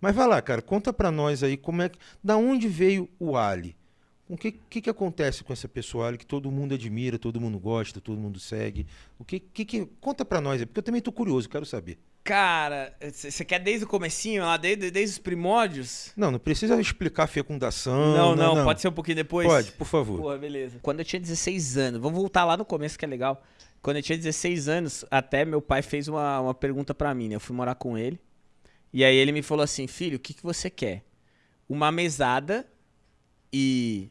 Mas vai lá, cara, conta pra nós aí como é que. Da onde veio o Ali? O que, que, que acontece com essa pessoa Ali que todo mundo admira, todo mundo gosta, todo mundo segue? O que, que, que conta pra nós aí, porque eu também tô curioso, quero saber. Cara, você quer desde o comecinho, lá desde, desde os primórdios? Não, não precisa explicar a fecundação. Não, não, não, pode ser um pouquinho depois? Pode, por favor. Porra, beleza. Quando eu tinha 16 anos, vamos voltar lá no começo que é legal. Quando eu tinha 16 anos, até meu pai fez uma, uma pergunta pra mim, né? Eu fui morar com ele. E aí ele me falou assim, filho, o que, que você quer? Uma mesada e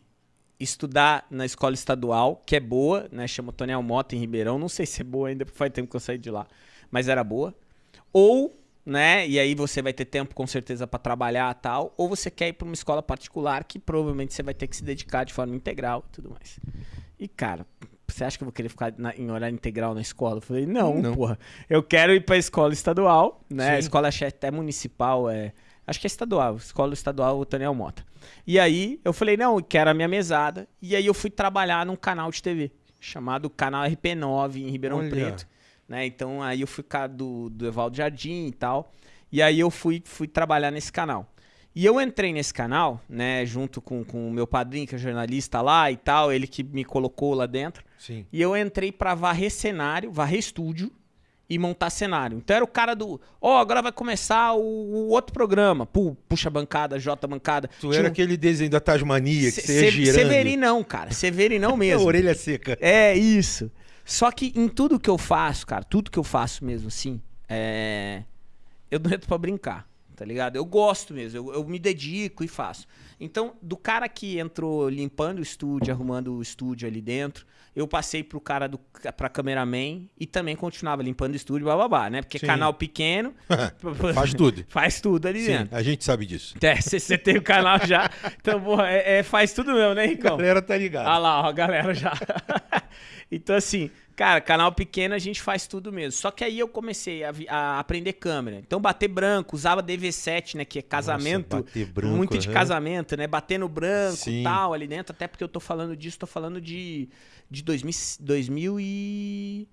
estudar na escola estadual, que é boa, né? Chama Toniel Mota em Ribeirão. Não sei se é boa ainda, porque faz tempo que eu saí de lá. Mas era boa. Ou, né? E aí você vai ter tempo com certeza para trabalhar tal. Ou você quer ir para uma escola particular que provavelmente você vai ter que se dedicar de forma integral e tudo mais. E, cara, você acha que eu vou querer ficar na, em horário integral na escola? Eu falei, não, não. porra. Eu quero ir pra escola estadual, né? A escola acho até municipal, é. Acho que é estadual, escola estadual Daniel Mota. E aí eu falei, não, eu quero a minha mesada. E aí eu fui trabalhar num canal de TV, chamado Canal RP9 em Ribeirão Olha. Preto. Né? Então aí eu fui do, do Evaldo Jardim e tal. E aí eu fui, fui trabalhar nesse canal. E eu entrei nesse canal, né, junto com, com o meu padrinho, que é jornalista lá e tal, ele que me colocou lá dentro. Sim. E eu entrei para varrer cenário, varrer estúdio e montar cenário. Então era o cara do, ó, oh, agora vai começar o, o, outro programa. puxa bancada, J bancada. Tu Tinha era um... aquele desenho da Tasmania que você ia girando. Severinão, cara. Severinão mesmo. orelha seca. É, isso. Só que em tudo que eu faço, cara, tudo que eu faço mesmo assim, é... eu não entro pra brincar tá ligado? Eu gosto mesmo, eu, eu, me dedico e faço. Então, do cara que entrou limpando o estúdio, arrumando o estúdio ali dentro, eu passei pro cara do pra cameraman e também continuava limpando o estúdio, bababá, né? Porque Sim. canal pequeno. faz tudo. Faz tudo ali Sim, dentro. A gente sabe disso. É, você tem o canal já. Então, porra, é, é, faz tudo mesmo, né, Ricão? A galera tá ligada. Ah lá, ó, a galera já. então, assim, Cara, canal pequeno a gente faz tudo mesmo. Só que aí eu comecei a, a aprender câmera. Então, bater branco, usava DV7, né? Que é casamento. Nossa, branco, muito de casamento, né? Bater no branco e tal, ali dentro. Até porque eu tô falando disso, tô falando de, de 2000, 2000 e...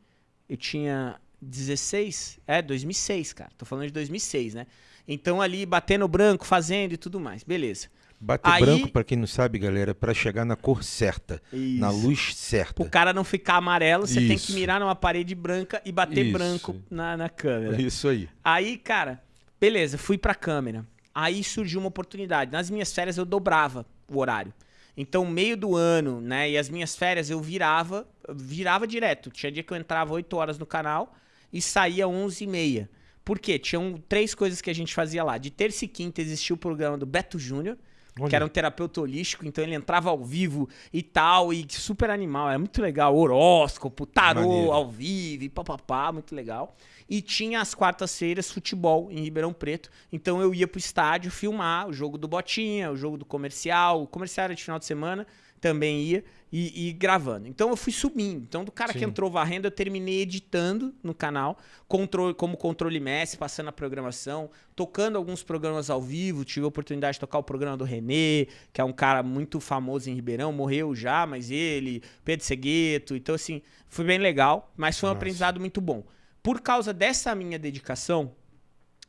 Eu tinha 16? É, 2006, cara. Tô falando de 2006, né? Então, ali, batendo branco, fazendo e tudo mais. Beleza. Bater Aí... branco, para quem não sabe, galera, é para chegar na cor certa, Isso. na luz certa. O cara não ficar amarelo, você tem que mirar numa parede branca e bater Isso. branco na, na câmera. Isso aí. Aí, cara, beleza, fui pra câmera. Aí surgiu uma oportunidade. Nas minhas férias eu dobrava o horário. Então, meio do ano, né, e as minhas férias eu virava, virava direto. Tinha dia que eu entrava 8 horas no canal e saía 11 e meia. Por quê? Tinham três coisas que a gente fazia lá. De terça e quinta existia o programa do Beto Júnior, Olha. que era um terapeuta holístico, então ele entrava ao vivo e tal, e super animal, era muito legal. Horóscopo, tarô Maneiro. ao vivo, e papapá, muito legal. E tinha as quartas-feiras futebol em Ribeirão Preto, então eu ia pro estádio filmar o jogo do Botinha, o jogo do comercial, o comercial era de final de semana, também ia e, e, gravando. Então eu fui subindo. Então, do cara Sim. que entrou varrendo, eu terminei editando no canal, controle, como controle mestre, passando a programação, tocando alguns programas ao vivo. Tive a oportunidade de tocar o programa do Renê, que é um cara muito famoso em Ribeirão, morreu já, mas ele, Pedro Segueto. Então, assim, foi bem legal, mas foi um Nossa. aprendizado muito bom. Por causa dessa minha dedicação,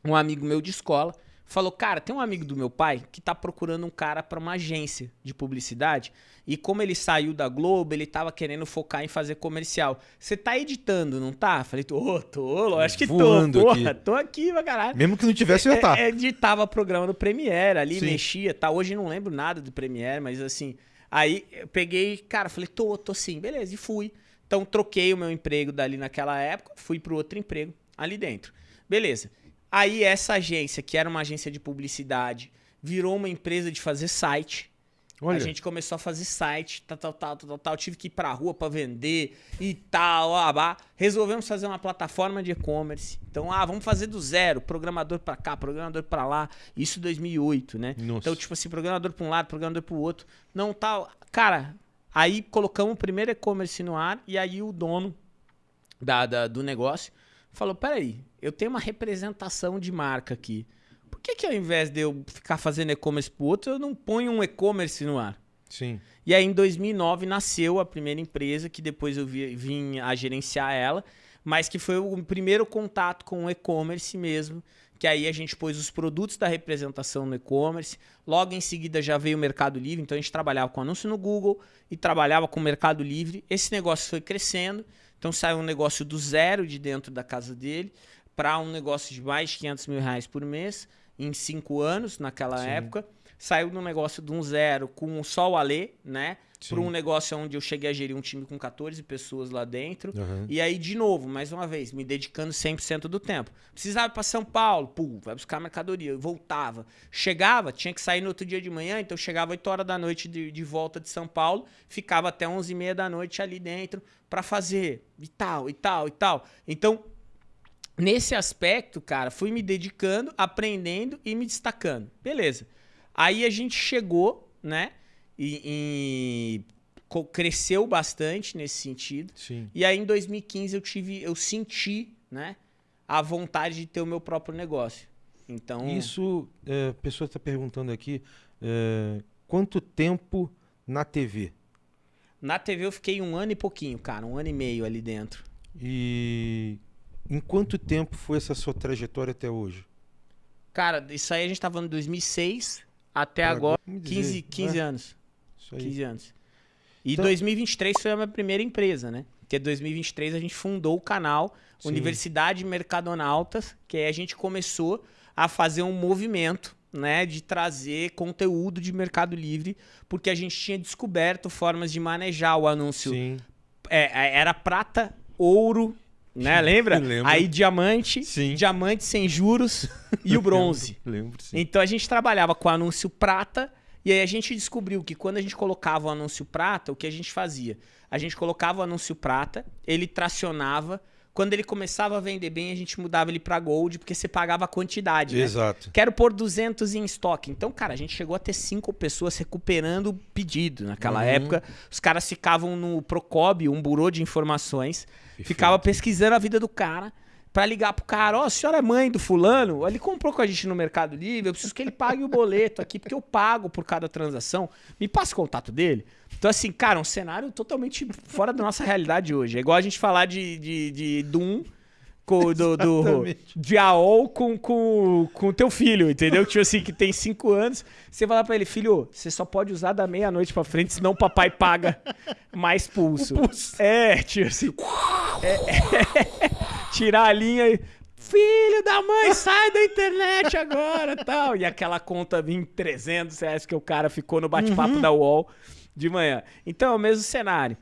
um amigo meu de escola falou: Cara, tem um amigo do meu pai que tá procurando um cara para uma agência de publicidade. E como ele saiu da Globo, ele tava querendo focar em fazer comercial. Você tá editando, não tá? Falei, tô, tô, acho que tô. Porra, aqui. tô aqui pra caralho. Mesmo que não tivesse, eu ia tá. É, editava programa do Premiere ali, Sim. mexia, tá? Hoje não lembro nada do Premiere, mas assim. Aí eu peguei, cara, falei, tô, tô sim, beleza, e fui. Então troquei o meu emprego dali naquela época, fui pro outro emprego ali dentro. Beleza. Aí essa agência, que era uma agência de publicidade, virou uma empresa de fazer site. Olha. A gente começou a fazer site, tal, tal, tal, tal, tal. Tive que ir pra rua para vender e tal. Ah, Resolvemos fazer uma plataforma de e-commerce. Então, ah, vamos fazer do zero. Programador para cá, programador para lá. Isso em 2008, né? Nossa. Então, tipo assim, programador para um lado, programador para o outro. Não tal. Cara, aí colocamos o primeiro e-commerce no ar e aí o dono da, da, do negócio falou: peraí, eu tenho uma representação de marca aqui. Por que, que ao invés de eu ficar fazendo e-commerce pro outro, eu não ponho um e-commerce no ar? Sim. E aí, em 2009, nasceu a primeira empresa, que depois eu vi, vim a gerenciar ela, mas que foi o primeiro contato com o e-commerce mesmo, que aí a gente pôs os produtos da representação no e-commerce. Logo em seguida já veio o Mercado Livre, então a gente trabalhava com anúncio no Google e trabalhava com o Mercado Livre. Esse negócio foi crescendo, então saiu um negócio do zero de dentro da casa dele para um negócio de mais de 500 mil reais por mês em cinco anos naquela Sim. época. Saiu de um negócio de um zero com só o Alê, né? para um negócio onde eu cheguei a gerir um time com 14 pessoas lá dentro. Uhum. E aí, de novo, mais uma vez, me dedicando 100% do tempo. Precisava ir para São Paulo, pum, vai buscar mercadoria. Eu voltava. Chegava, tinha que sair no outro dia de manhã, então chegava 8 horas da noite de, de volta de São Paulo, ficava até 11 e meia da noite ali dentro para fazer e tal, e tal, e tal. Então, nesse aspecto, cara, fui me dedicando, aprendendo e me destacando. Beleza. Aí a gente chegou, né? e, e cresceu bastante nesse sentido. Sim. E aí em 2015 eu tive, eu senti, né, a vontade de ter o meu próprio negócio. Então isso, é, a pessoa está perguntando aqui, é, quanto tempo na TV? Na TV eu fiquei um ano e pouquinho, cara, um ano e meio ali dentro. E em quanto tempo foi essa sua trajetória até hoje? Cara, isso aí a gente tá falando de 2006 até agora, 15, 15 né? anos. Isso aí. 15 anos. E então... 2023 foi a minha primeira empresa, né? Porque 2023 a gente fundou o canal Sim. Universidade Mercadonautas, que aí a gente começou a fazer um movimento, né, de trazer conteúdo de Mercado Livre, porque a gente tinha descoberto formas de manejar o anúncio. Sim. É, é era prata, ouro, né? Lembra? Lembro. Aí diamante, sim. diamante sem juros e o bronze. lembro, lembro sim. Então a gente trabalhava com anúncio prata e aí a gente descobriu que quando a gente colocava o anúncio prata, o que a gente fazia? A gente colocava o anúncio prata, ele tracionava. Quando ele começava a vender bem, a gente mudava ele para gold, porque você pagava a quantidade. Né? Exato. Quero pôr 200 em estoque. Então, cara, a gente chegou a ter cinco pessoas recuperando o pedido naquela uhum. época. Os caras ficavam no Procob, um burô de informações, Perfeito. ficava pesquisando a vida do cara para ligar pro cara, ó, oh, a senhora é mãe do fulano, ele comprou com a gente no Mercado Livre, eu preciso que ele pague o boleto aqui, porque eu pago por cada transação. Me passa o contato dele. Então, assim, cara, um cenário totalmente fora da nossa realidade hoje. É igual a gente falar de, de, de Doom com, do, do, de AOL com, com, com teu filho, entendeu? Tipo assim, que tem cinco anos. Você vai lá pra ele, filho, você só pode usar da meia-noite pra frente, senão o papai paga mais pulso. pulso. É, tipo assim. É, é, tirar a linha e. Filho da mãe, sai da internet agora tal. E aquela conta em 300 reais que o cara ficou no bate-papo uhum. da UOL de manhã. Então é o mesmo cenário.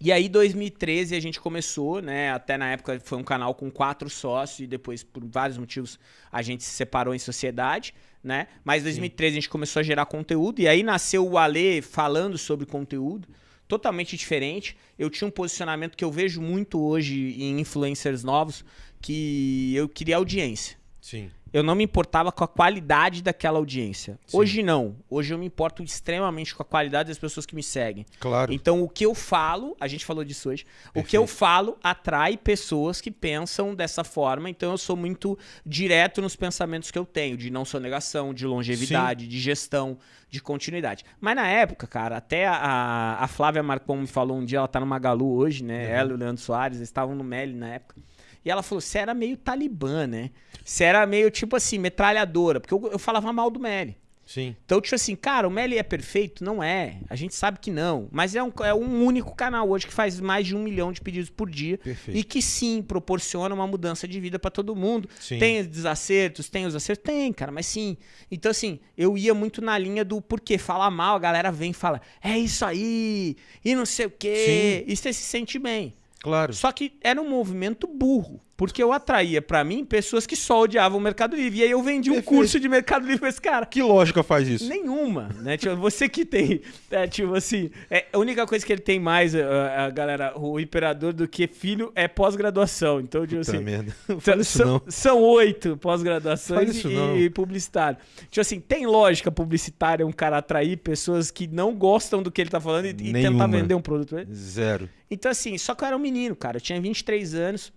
E aí, 2013, a gente começou, né? Até na época foi um canal com quatro sócios e depois, por vários motivos, a gente se separou em sociedade, né? Mas em 2013 Sim. a gente começou a gerar conteúdo e aí nasceu o Ale falando sobre conteúdo totalmente diferente. Eu tinha um posicionamento que eu vejo muito hoje em influencers novos, que eu queria audiência. Sim eu não me importava com a qualidade daquela audiência. Sim. Hoje não. Hoje eu me importo extremamente com a qualidade das pessoas que me seguem. Claro. Então o que eu falo, a gente falou disso hoje, Perfeito. o que eu falo atrai pessoas que pensam dessa forma. Então eu sou muito direto nos pensamentos que eu tenho, de não sonegação, de longevidade, Sim. de gestão, de continuidade. Mas na época, cara, até a, a Flávia Marcon me falou um dia, ela tá no Magalu hoje, né? Uhum. Ela e o Leandro Soares, eles estavam no Meli na época. E ela falou: você era meio talibã, né? Você era meio tipo assim, metralhadora. Porque eu, eu falava mal do Meli. Sim. Então, tipo assim, cara, o Meli é perfeito? Não é. A gente sabe que não. Mas é um, é um único canal hoje que faz mais de um milhão de pedidos por dia. Perfeito. E que sim, proporciona uma mudança de vida para todo mundo. Sim. Tem desacertos, tem os acertos? Tem, cara, mas sim. Então, assim, eu ia muito na linha do porquê. Falar mal, a galera vem e fala, é isso aí, e não sei o quê. Sim. E você se sente bem. Claro. Só que era um movimento burro. Porque eu atraía para mim pessoas que só odiavam o Mercado Livre. E aí eu vendi Perfeito. um curso de Mercado Livre pra esse cara. Que lógica faz isso? Nenhuma, né? tipo, você que tem, é, tipo assim, é, a única coisa que ele tem mais, a, a galera, o imperador, do que filho é pós-graduação. Então, tipo Puta assim. Merda. São, são oito pós-graduações e, e publicitário. Tipo assim, tem lógica publicitária um cara atrair pessoas que não gostam do que ele tá falando e, e tentar vender um produto. Zero. Então, assim, só que eu era um menino, cara. Eu tinha 23 anos.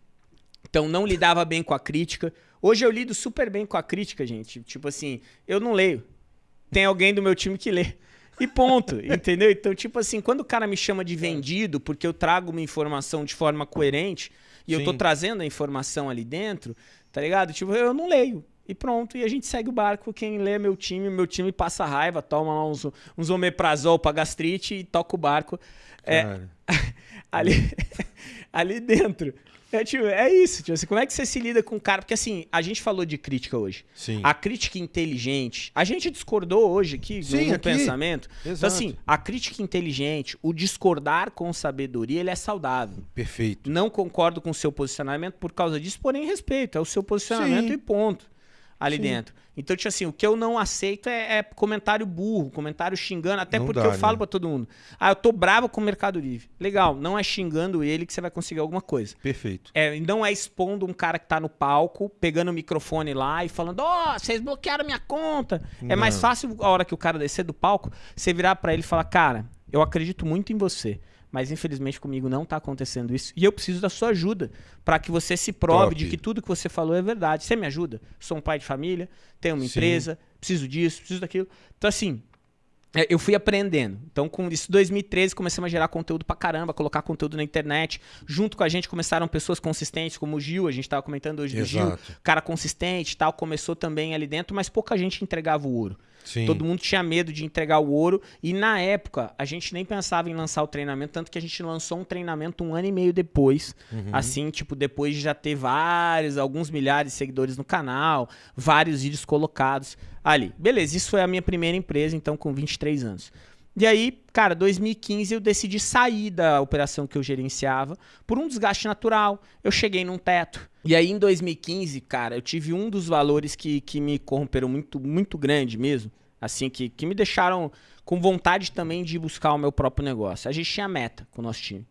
Então não lidava bem com a crítica. Hoje eu lido super bem com a crítica, gente. Tipo assim, eu não leio. Tem alguém do meu time que lê. E ponto, entendeu? Então, tipo assim, quando o cara me chama de vendido porque eu trago uma informação de forma coerente e Sim. eu tô trazendo a informação ali dentro, tá ligado? Tipo, eu não leio. E pronto, e a gente segue o barco. Quem lê é meu time, meu time passa raiva, toma lá uns, uns omeprazol pra gastrite e toca o barco. É, Cara, ali, ali dentro. É, tipo, é isso, tipo assim, como é que você se lida com o cara? Porque assim, a gente falou de crítica hoje. sim. A crítica inteligente, a gente discordou hoje aqui Sim, no aqui. pensamento. Então Exato. assim, a crítica inteligente, o discordar com sabedoria, ele é saudável. Perfeito. Não concordo com o seu posicionamento por causa disso, porém respeito, é o seu posicionamento Sim. e ponto. Ali Sim. dentro. Então, tipo assim, o que eu não aceito é, é comentário burro, comentário xingando, até Não porque dá, eu falo né? pra todo mundo. Ah, eu tô bravo com o Mercado Livre. Legal, não é xingando ele que você vai conseguir alguma coisa. Perfeito. É, não é expondo um cara que tá no palco, pegando o microfone lá e falando, ó, vocês bloquearam minha conta. É mais Não. fácil a hora que o cara descer do palco, você virar pra ele e falar, cara, eu acredito muito em você. Mas infelizmente comigo não tá acontecendo isso. E eu preciso da sua ajuda pra que você se prove Top. de que tudo que você falou é verdade. Você me ajuda? Sou um pai de família, tenho uma Sim. empresa, preciso disso, preciso daquilo. Então, assim, é, eu fui aprendendo. Então, com isso, 2013, começamos a gerar conteúdo pra caramba, colocar conteúdo na internet. Junto com a gente começaram pessoas consistentes, como o Gil, a gente tava comentando hoje do Gil. Exato. Cara consistente e tal, começou também ali dentro, mas pouca gente entregava o ouro. Sim. Todo mundo tinha medo de entregar o ouro. E na época, a gente nem pensava em lançar o treinamento, tanto que a gente lançou um treinamento um ano e meio depois. Uhum. Assim, tipo, depois de já ter vários, alguns milhares de seguidores no canal, vários vídeos colocados ali. Beleza, isso foi a minha primeira empresa, então, com 23 anos. E aí, cara, 2015 eu decidi sair da operação que eu gerenciava por um desgaste natural. Eu cheguei num teto. E aí, em 2015, cara, eu tive um dos valores que, que me corromperam muito, muito grande mesmo. Assim, que, que me deixaram com vontade também de buscar o meu próprio negócio. A gente tinha meta com o nosso time.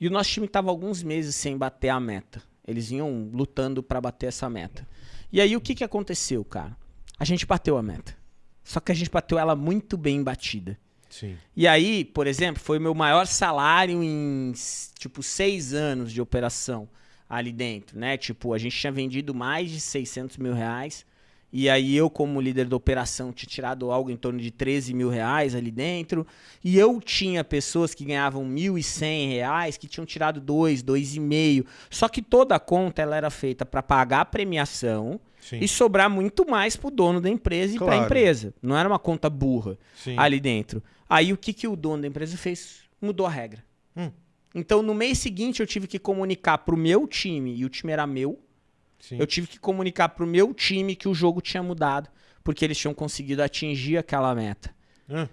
E o nosso time estava alguns meses sem bater a meta. Eles vinham lutando para bater essa meta. E aí, o que, que aconteceu, cara? A gente bateu a meta. Só que a gente bateu ela muito bem batida. Sim. E aí, por exemplo, foi o meu maior salário em, tipo, seis anos de operação ali dentro, né? Tipo, a gente tinha vendido mais de 600 mil reais. E aí eu, como líder da operação, tinha tirado algo em torno de 13 mil reais ali dentro. E eu tinha pessoas que ganhavam 1.100 reais, que tinham tirado dois, dois e meio. Só que toda a conta ela era feita para pagar a premiação Sim. e sobrar muito mais pro dono da empresa e para Claro. a empresa. Não era uma conta burra Sim. ali dentro. Aí o que, que o dono da empresa fez? Mudou a regra. Hum. Então no mês seguinte eu tive que comunicar pro meu time, e o time era meu, Sim. eu tive que comunicar pro meu time que o jogo tinha mudado, porque eles tinham conseguido atingir aquela meta. Ah,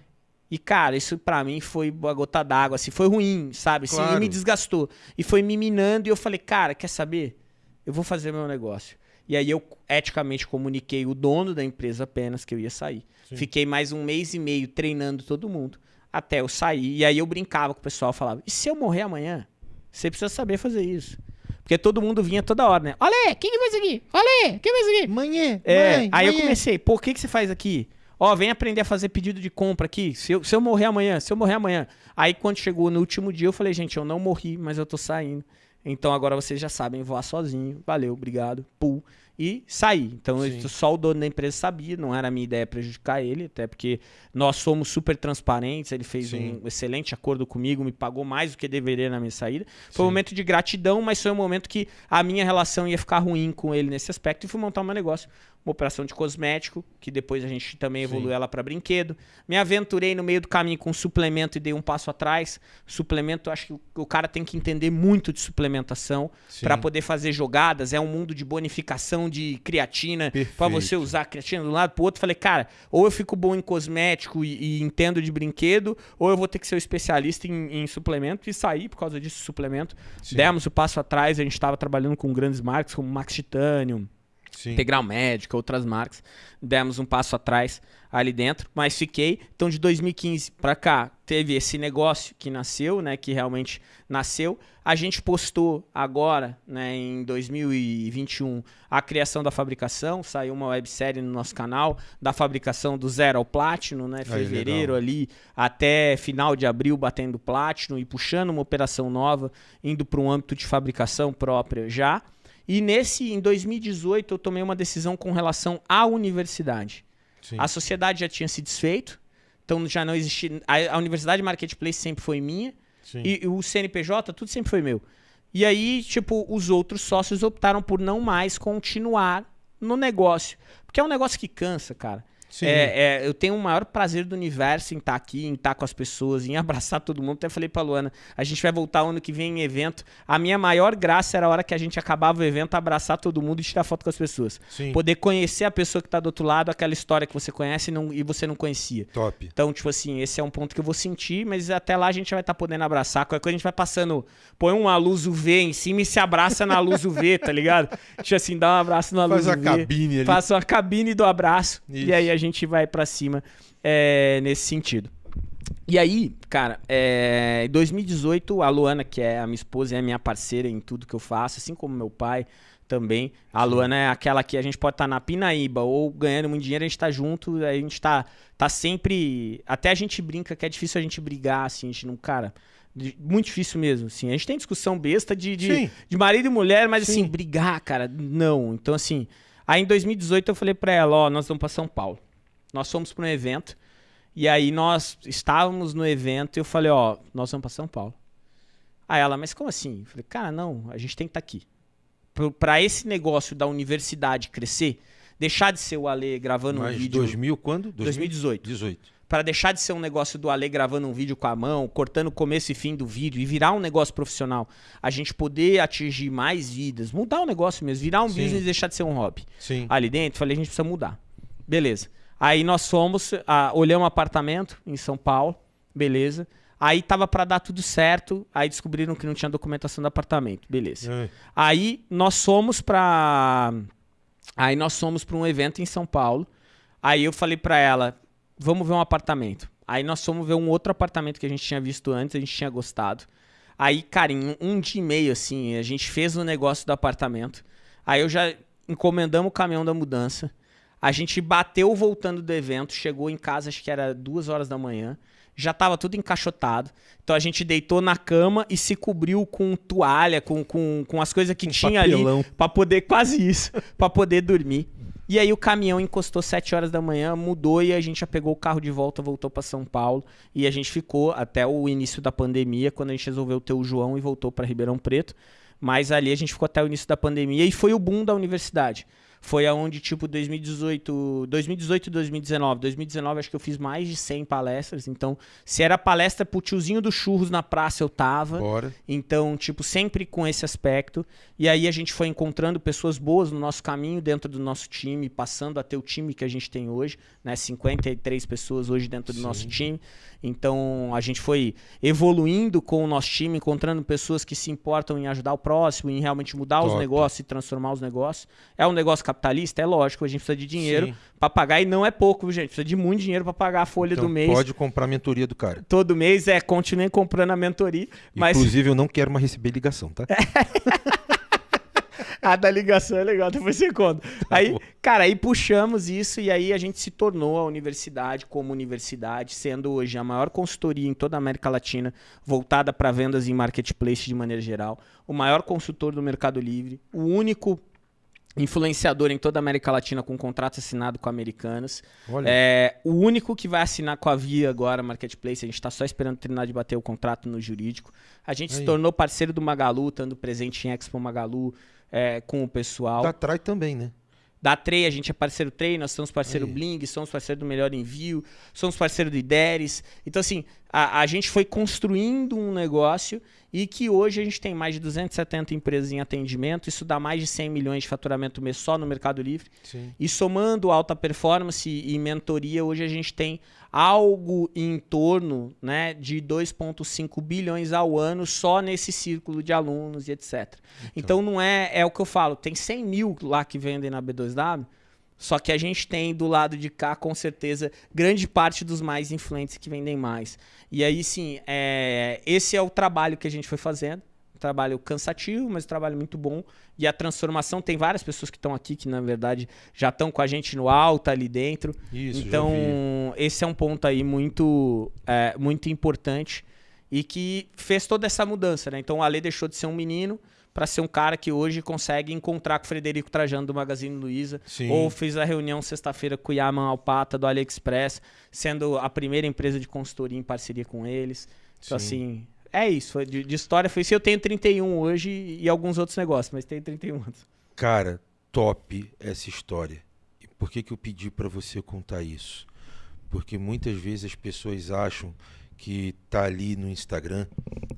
E, cara, isso pra mim foi uma gota d'água, assim, foi ruim, sabe? Assim, Claro. e me desgastou. E foi me minando e eu falei, cara, quer saber? Eu vou fazer meu negócio. E aí eu eticamente comuniquei o dono da empresa apenas que eu ia sair. Sim. Fiquei mais um mês e meio treinando todo mundo até eu sair. E aí eu brincava com o pessoal, falava, e se eu morrer amanhã? Você precisa saber fazer isso. Porque todo mundo vinha toda hora, né? Olha, quem que faz aqui? Olha, quem faz isso aqui? Mãe, É, mãe, aí eu mãe. comecei, pô, o que, que você faz aqui? Ó, vem aprender a fazer pedido de compra aqui. Se eu, se eu morrer amanhã, se eu morrer amanhã. Aí quando chegou no último dia, eu falei, gente, eu não morri, mas eu tô saindo. Então agora vocês já sabem voar sozinho. Valeu, obrigado. Pum. E saí. Então eu- só o dono da empresa sabia, não era a minha ideia prejudicar ele, até porque nós somos super transparentes. Ele fez Sim. um excelente acordo comigo, me pagou mais do que deveria na minha saída. Foi um Sim. momento de gratidão, mas foi um momento que a minha relação ia ficar ruim com ele nesse aspecto e fui montar um negócio. Uma operação de cosmético, que depois a gente também evoluiu Sim. ela para brinquedo. Me aventurei no meio do caminho com suplemento e dei um passo atrás. Suplemento, acho que o, o cara tem que entender muito de suplementação para poder fazer jogadas. É um mundo de bonificação de creatina para você usar a creatina de um lado pro outro. Falei, cara, ou eu fico bom em cosmético e, e entendo de brinquedo, ou eu vou ter que ser um especialista em, em suplemento e sair por causa disso suplemento. Sim. Demos o passo atrás, a gente estava trabalhando com grandes marcas como Max Titanium, Sim. Integral Médica, outras marcas. Demos um passo atrás ali dentro, mas fiquei. Então, de 2015 para cá, teve esse negócio que nasceu, né? Que realmente nasceu. A gente postou agora, né, em 2021, a criação da fabricação. Saiu uma websérie no nosso canal da fabricação do zero ao platino, né? Fevereiro legal. ali até final de abril batendo platino e puxando uma operação nova, indo para um âmbito de fabricação própria já. E nesse, em 2018, eu tomei uma decisão com relação à universidade. Sim. A sociedade já tinha se desfeito, então já não existia. A, a Universidade Marketplace sempre foi minha, e, e o CNPJ, tudo sempre foi meu. E aí, tipo, os outros sócios optaram por não mais continuar no negócio. Porque é um negócio que cansa, cara. É, é, eu tenho o maior prazer do universo em estar aqui, em estar com as pessoas, em abraçar todo mundo. Até falei pra Luana, a gente vai voltar ano que vem em evento. A minha maior graça era a hora que a gente acabava o evento, abraçar todo mundo e tirar foto com as pessoas. Sim. Poder conhecer a pessoa que tá do outro lado, aquela história que você conhece e, não- e você não conhecia. Top. Então, tipo assim, esse é um ponto que eu vou sentir, mas até lá a gente vai estar podendo abraçar. Qualquer coisa a gente vai passando, põe uma luz UV em cima e se abraça na luz UV, tá ligado? Tipo assim, dá um abraço na Faz luz a UV. cabine ali. Faça uma cabine do abraço. Isso. E aí a gente vai pra cima é, nesse sentido. E aí, cara, é, em 2018, a Luana, que é a minha esposa, é a minha parceira em tudo que eu faço, assim como meu pai também. A Luana é aquela que a gente pode estar na Pinaíba ou ganhando muito dinheiro, a gente tá junto, a gente tá, tá sempre. Até a gente brinca que é difícil a gente brigar, assim, a gente não. Cara, muito difícil mesmo, assim. A gente tem discussão besta de, de, de marido e mulher, mas Sim. assim, brigar, cara, não. Então, assim, aí em 2018 eu falei pra ela, ó, nós vamos pra São Paulo. Nós fomos pra um evento, e aí nós estávamos no evento e eu falei, ó, nós vamos pra São Paulo. Aí ela, mas como assim? Eu falei, cara, não, a gente tem que estar aqui. Pro- Pra esse negócio da universidade crescer, deixar de ser o Ale gravando um Mas vídeo... 2000 quando? 2018 18. para deixar de ser um negócio do Ale gravando um vídeo com a mão, cortando o começo e fim do vídeo e virar um negócio profissional, a gente poder atingir mais vidas, mudar o negócio mesmo, virar um Sim. business e deixar de ser um hobby. Sim. Ali dentro, falei, a gente precisa mudar. Beleza. Aí nós fomos, ah, olhamos um apartamento em São Paulo, beleza. Aí tava para dar tudo certo, aí descobriram que não tinha documentação do apartamento, beleza. É. Aí nós fomos pra. Aí nós fomos pra um evento em São Paulo. Aí eu falei pra ela, vamos ver um apartamento. Aí nós fomos ver um outro apartamento que a gente tinha visto antes, a gente tinha gostado. Aí, cara, em um- um dia e meio, assim, a gente fez o negócio do apartamento. Aí eu já encomendamos o caminhão da mudança. A gente bateu voltando do evento, chegou em casa, acho que era duas horas da manhã. Já tava tudo encaixotado. Então a gente deitou na cama e se cobriu com toalha, com, com, com as coisas que tinha papelão. ali Pra poder, quase isso, pra poder dormir. E aí o caminhão encostou 7 horas da manhã, mudou e a gente já pegou o carro de volta, voltou pra São Paulo. E a gente ficou até o início da pandemia, quando a gente resolveu ter o João e voltou pra Ribeirão Preto. Mas ali a gente ficou até o início da pandemia e foi o boom da universidade. Foi aonde, tipo, 2018, 2018 e 2019. 2019 acho que eu fiz mais de 100 palestras. Então, se era palestra pro tiozinho do churros na praça, eu tava. Bora. Então, tipo, sempre com esse aspecto. E aí a gente foi encontrando pessoas boas no nosso caminho, dentro do nosso time, passando a ter o time que a gente tem hoje, né? 53 pessoas hoje dentro do Sim. nosso time. Então, a gente foi evoluindo com o nosso time, encontrando pessoas que se importam em ajudar o próximo, em realmente mudar os Top. negócios e transformar os negócios. É um negócio capitalista? É lógico, a gente precisa de dinheiro pra pagar e não é pouco, gente? Precisa de muito dinheiro pra pagar a folha Então do mês. pode comprar a mentoria do cara. Todo mês é, continuem comprando a mentoria, mas Inclusive, eu não quero mais receber ligação, tá? A da ligação é legal, depois você conta. Aí, bom. cara, aí puxamos isso e aí a gente se tornou a universidade como universidade, sendo hoje a maior consultoria em toda a América Latina, voltada para vendas em marketplace de maneira geral, o maior consultor do Mercado Livre, o único influenciador em toda a América Latina com contrato assinado com americanas. Olha. É, o único que vai assinar com a Via agora, Marketplace, a gente está só esperando terminar de bater o contrato no jurídico. A gente se Aí. tornou parceiro do Magalu, estando presente em Expo Magalu é, com o pessoal. Da Trai também, né? Da Trey, a gente é parceiro Trey, nós somos parceiro Aí. Bling, somos parceiro do Melhor Envio, somos parceiro do Ideres. Então, assim, a, a gente foi construindo um negócio e que hoje a gente tem mais de 270 empresas em atendimento, isso dá mais de 100 milhões de faturamento mês só no Mercado Livre. Sim. E somando alta performance e mentoria, hoje a gente tem algo em torno né, de 2,5 bilhões ao ano só nesse círculo de alunos e etc. Então, não é, é o que eu falo, tem 100 mil lá que vendem na B2W, só que a gente tem do lado de cá, com certeza, grande parte dos mais influentes que vendem mais. E aí sim, é, esse é o trabalho que a gente foi fazendo. Um trabalho cansativo, mas um trabalho muito bom. E a transformação, tem várias pessoas que estão aqui que, na verdade, já estão com a gente no alto ali dentro. Isso, então, esse é um ponto aí muito, é, muito importante e que fez toda essa mudança, né? Então, o Ale deixou de ser um menino para ser um cara que hoje consegue encontrar com o Frederico Trajano do Magazine Luiza, Sim. ou fez a reunião sexta-feira com o Yaman Alpata do AliExpress, sendo a primeira empresa de consultoria em parceria com eles. Então, Sim. assim, é isso. De, de história foi isso. Eu tenho 31 hoje e alguns outros negócios, mas tenho 31 anos. Cara, top essa história. E por que, que eu pedi para você contar isso? Porque muitas vezes as pessoas acham que tá ali no Instagram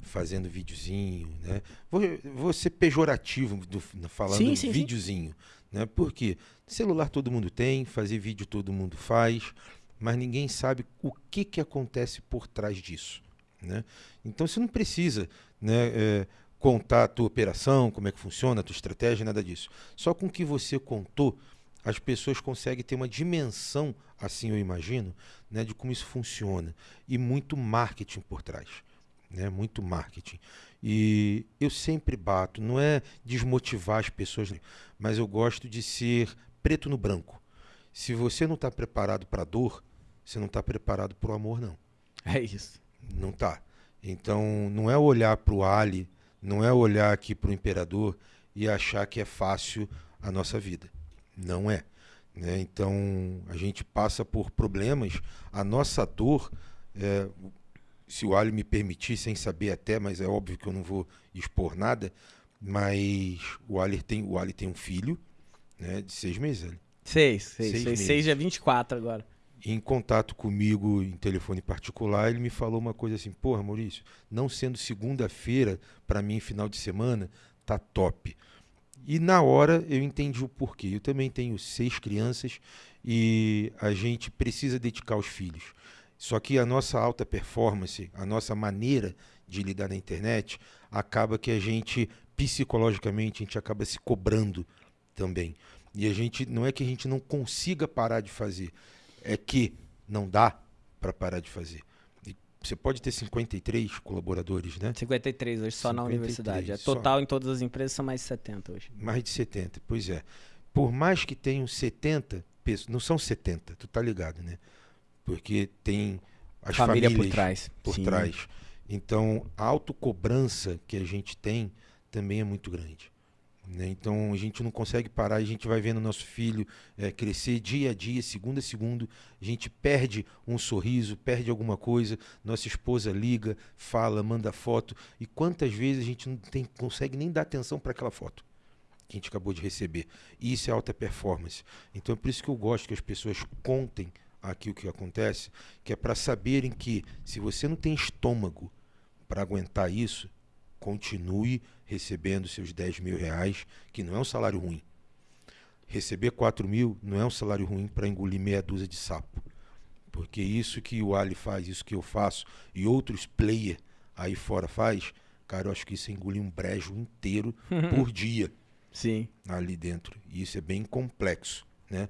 fazendo videozinho, né? Vou, vou ser pejorativo do, falando sim, sim, videozinho, sim. né? Porque celular todo mundo tem, fazer vídeo todo mundo faz, mas ninguém sabe o que, que acontece por trás disso, né? Então você não precisa, né? É, contar a tua operação, como é que funciona, a tua estratégia, nada disso. Só com o que você contou, as pessoas conseguem ter uma dimensão, assim eu imagino, né, de como isso funciona. E muito marketing por trás. Né, muito marketing. E eu sempre bato, não é desmotivar as pessoas, mas eu gosto de ser preto no branco. Se você não está preparado para a dor, você não está preparado para o amor, não. É isso. Não está. Então, não é olhar para o Ali, não é olhar aqui para o imperador e achar que é fácil a nossa vida. Não é. Né? Então, a gente passa por problemas. A nossa dor, é, se o Ali me permitir, sem saber até, mas é óbvio que eu não vou expor nada, mas o Ali tem, o tem um filho né, de seis meses. Ali. Seis, seis, seis, seis, seis é 24 agora. Em contato comigo em telefone particular, ele me falou uma coisa assim: Porra, Maurício, não sendo segunda-feira, para mim, final de semana, tá top. E na hora eu entendi o porquê. Eu também tenho seis crianças e a gente precisa dedicar os filhos. Só que a nossa alta performance, a nossa maneira de lidar na internet, acaba que a gente, psicologicamente, a gente acaba se cobrando também. E a gente, não é que a gente não consiga parar de fazer, é que não dá para parar de fazer. Você pode ter 53 colaboradores, né? 53 hoje só 53, na universidade. É total só. em todas as empresas são mais de 70 hoje. Mais de 70, pois é. Por mais que tenham 70 pessoas, não são 70, tu tá ligado, né? Porque tem as Família famílias por trás. Por Sim. trás. Então, a autocobrança que a gente tem também é muito grande. Né? Então a gente não consegue parar, a gente vai vendo nosso filho é, crescer dia a dia, segundo a segundo, a gente perde um sorriso, perde alguma coisa, nossa esposa liga, fala, manda foto, e quantas vezes a gente não tem, consegue nem dar atenção para aquela foto que a gente acabou de receber. E isso é alta performance. Então é por isso que eu gosto que as pessoas contem aqui o que acontece, que é para saberem que se você não tem estômago para aguentar isso, continue recebendo seus 10 mil reais, que não é um salário ruim. Receber 4 mil não é um salário ruim para engolir meia dúzia de sapo. Porque isso que o Ali faz, isso que eu faço e outros player aí fora faz, cara, eu acho que isso é engolir um brejo inteiro por dia. Sim. Ali dentro. E isso é bem complexo, né?